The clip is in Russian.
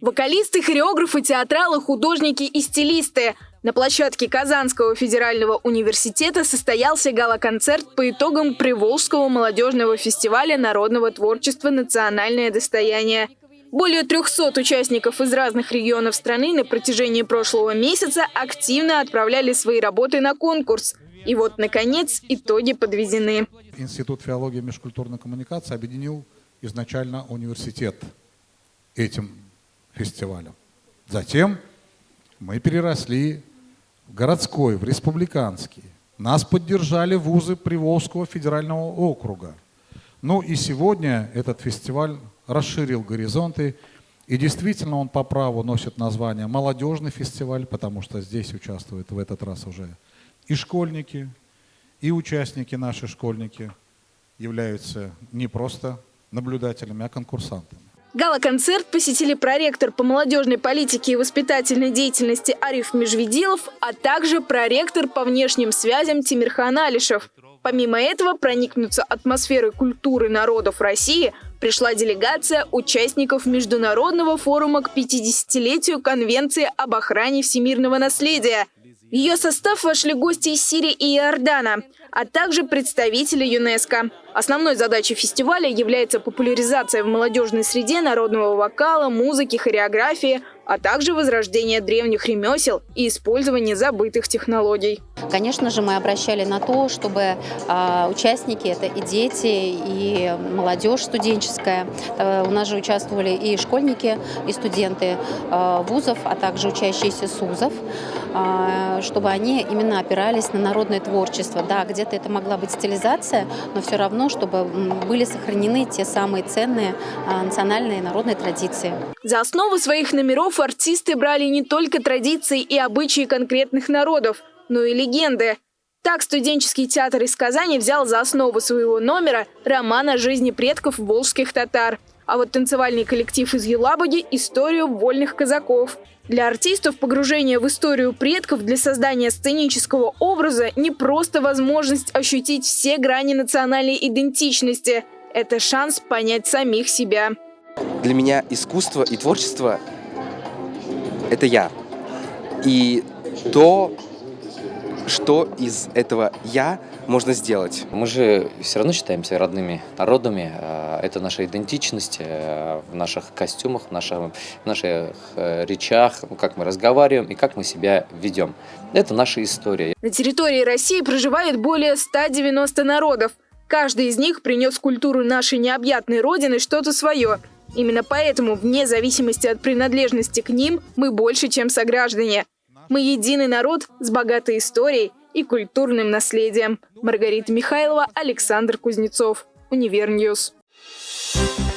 Вокалисты, хореографы, театралы, художники и стилисты. На площадке Казанского федерального университета состоялся гала-концерт по итогам Приволжского молодежного фестиваля народного творчества «Национальное достояние». Более 300 участников из разных регионов страны на протяжении прошлого месяца активно отправляли свои работы на конкурс. И вот, наконец, итоги подведены. Институт филологии и межкультурной коммуникации объединил изначально университет этим фестивалем. Затем мы переросли в городской, в республиканский. Нас поддержали вузы Приволжского федерального округа. Ну и сегодня этот фестиваль расширил горизонты. И действительно он по праву носит название «Молодежный фестиваль», потому что здесь участвуют в этот раз уже и школьники, и участники наши школьники являются не просто наблюдателями, а конкурсантами. Гала-концерт посетили проректор по молодежной политике и воспитательной деятельности Ариф Межведилов, а также проректор по внешним связям Тимирхан Алишев. Помимо этого, проникнуться атмосферой культуры народов России пришла делегация участников Международного форума к 50-летию Конвенции об охране всемирного наследия. В ее состав вошли гости из Сирии и Иордана, а также представители ЮНЕСКо. Основной задачей фестиваля является популяризация в молодежной среде народного вокала, музыки, хореографии, а также возрождение древних ремесел и использование забытых технологий. Конечно же, мы обращали на то, чтобы э, участники, это и дети, и молодежь студенческая, э, у нас же участвовали и школьники, и студенты э, вузов, а также учащиеся СУЗов, э, чтобы они именно опирались на народное творчество. Да, где-то это могла быть стилизация, но все равно, чтобы были сохранены те самые ценные э, национальные народные традиции. За основу своих номеров артисты брали не только традиции и обычаи конкретных народов, но и легенды. Так студенческий театр из Казани взял за основу своего номера роман о жизни предков волжских татар. А вот танцевальный коллектив из Елабуги – историю вольных казаков. Для артистов погружение в историю предков для создания сценического образа не просто возможность ощутить все грани национальной идентичности. Это шанс понять самих себя. Для меня искусство и творчество – это я. И то, что из этого «я» можно сделать. Мы же все равно считаемся родными народами. А, это наша идентичность э, в наших костюмах, в наших, в наших э, речах, как мы разговариваем и как мы себя ведем. Это наша история. На территории России проживает более 190 народов. Каждый из них принес культуру нашей необъятной родины что-то свое – Именно поэтому, вне зависимости от принадлежности к ним, мы больше, чем сограждане. Мы единый народ с богатой историей и культурным наследием. Маргарита Михайлова, Александр Кузнецов. Универньюз. Thank you